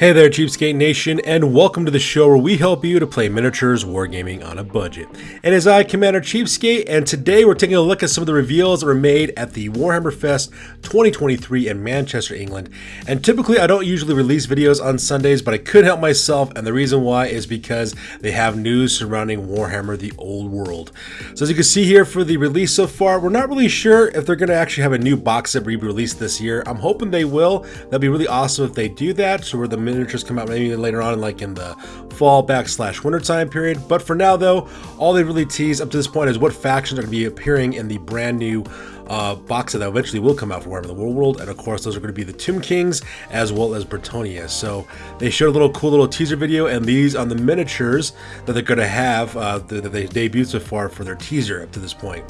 Hey there, Cheapskate Nation, and welcome to the show where we help you to play miniatures wargaming on a budget. And It is I, Commander Cheapskate, and today we're taking a look at some of the reveals that were made at the Warhammer Fest 2023 in Manchester, England. And typically, I don't usually release videos on Sundays, but I couldn't help myself, and the reason why is because they have news surrounding Warhammer The Old World. So as you can see here for the release so far, we're not really sure if they're going to actually have a new box set re-released this year. I'm hoping they will. That'd be really awesome if they do that, so we're the miniatures come out maybe later on, like in the fall backslash winter time period. But for now, though, all they really tease up to this point is what factions are going to be appearing in the brand new uh, box that eventually will come out for Warhammer the Old World, and of course those are going to be the Tomb Kings as well as Bretonnia. So they showed a little cool little teaser video, and these on the miniatures that they're going to have uh, that they debuted so far for their teaser up to this point.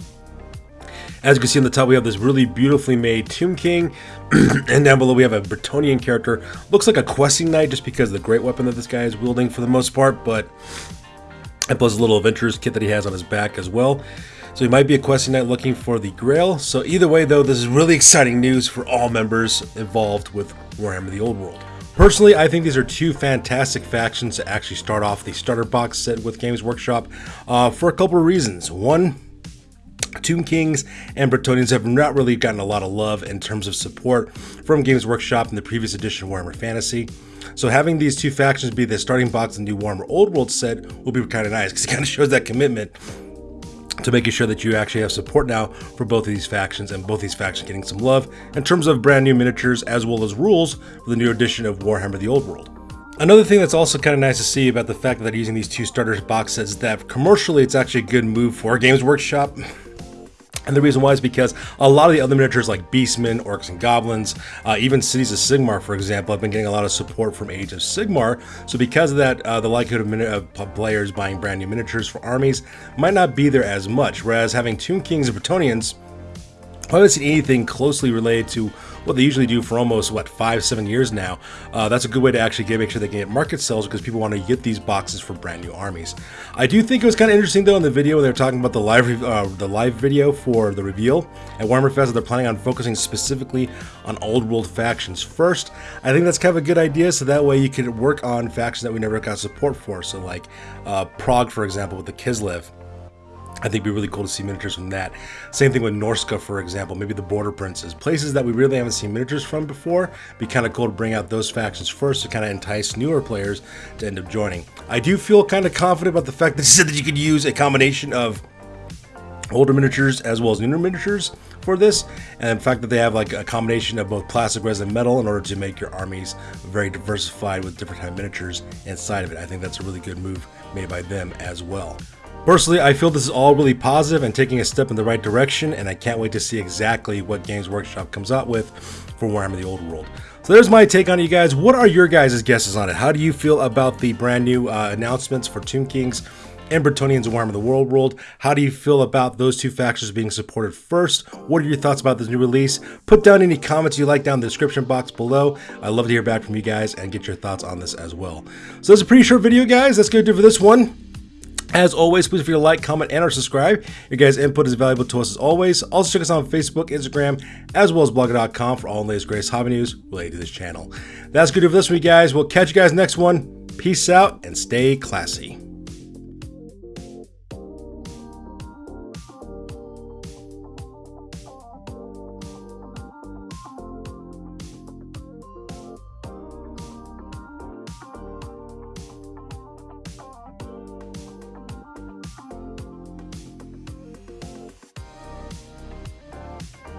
As you can see on the top, we have this really beautifully made Tomb King, and down below we have a Bretonnian character. Looks like a questing knight just because of the great weapon that this guy is wielding for the most part, but and plus a little adventurer's kit that he has on his back as well. So he might be a questing knight looking for the Grail. So either way though, this is really exciting news for all members involved with Warhammer the Old World. Personally, I think these are two fantastic factions to actually start off the starter box set with Games Workshop uh, for a couple of reasons. One, Tomb Kings and Bretonnians have not really gotten a lot of love in terms of support from Games Workshop in the previous edition of Warhammer Fantasy. So having these two factions be the starting box in the new Warhammer Old World set will be kind of nice because it kind of shows that commitment to making sure that you actually have support now for both of these factions and both these factions getting some love in terms of brand new miniatures as well as rules for the new edition of Warhammer the Old World. Another thing that's also kind of nice to see about the fact that using these two starters box sets is that commercially it's actually a good move for Games Workshop and the reason why is because a lot of the other miniatures like Beastmen, Orcs and Goblins, uh, even Cities of Sigmar, for example, have been getting a lot of support from Age of Sigmar. So because of that, uh, the likelihood of, of, players buying brand new miniatures for armies might not be there as much. Whereas having Tomb Kings and Bretonnians, I haven't seen anything closely related to what they usually do for almost what five seven years now uh, that's a good way to actually get make sure they can get market sales because people want to get these boxes for brand new armies. I do think it was kind of interesting though in the video when they're talking about the live uh, the live video for the reveal at warhammer fest they're planning on focusing specifically on old world factions. First i think that's kind of a good idea so that way you can work on factions that we never got support for so like uh, Praag for example with the kislev I think it'd be really cool to see miniatures from that. Same thing with Norsca, for example, maybe the Border Princes. Places that we really haven't seen miniatures from before. Be kind of cool to bring out those factions first to kind of entice newer players to end up joining. I do feel kind of confident about the fact that you said that you could use a combination of older miniatures as well as newer miniatures for this and the fact that they have like a combination of both plastic resin metal in order to make your armies very diversified with different type miniatures inside of it i think that's a really good move made by them as well Personally, I feel this is all really positive and taking a step in the right direction, and I can't wait to see exactly what Games Workshop comes out with for Warhammer the Old World. So there's my take on it, you guys. What are your guys' guesses on it? How do you feel about the brand new uh, announcements for Tomb Kings and Bretonnians and Warhammer the Old World? How do you feel about those two factions being supported first? What are your thoughts about this new release? Put down any comments you like down in the description box below. I'd love to hear back from you guys and get your thoughts on this as well. So that's a pretty short video, guys. That's going to do for this one. As always, please feel to like, comment, and or subscribe. Your guys' input is valuable to us as always. Also, check us out on Facebook, Instagram, as well as blogger.com for all the latest greatest hobby news related to this channel. That's good for this week, guys. We'll catch you guys next one. Peace out and stay classy.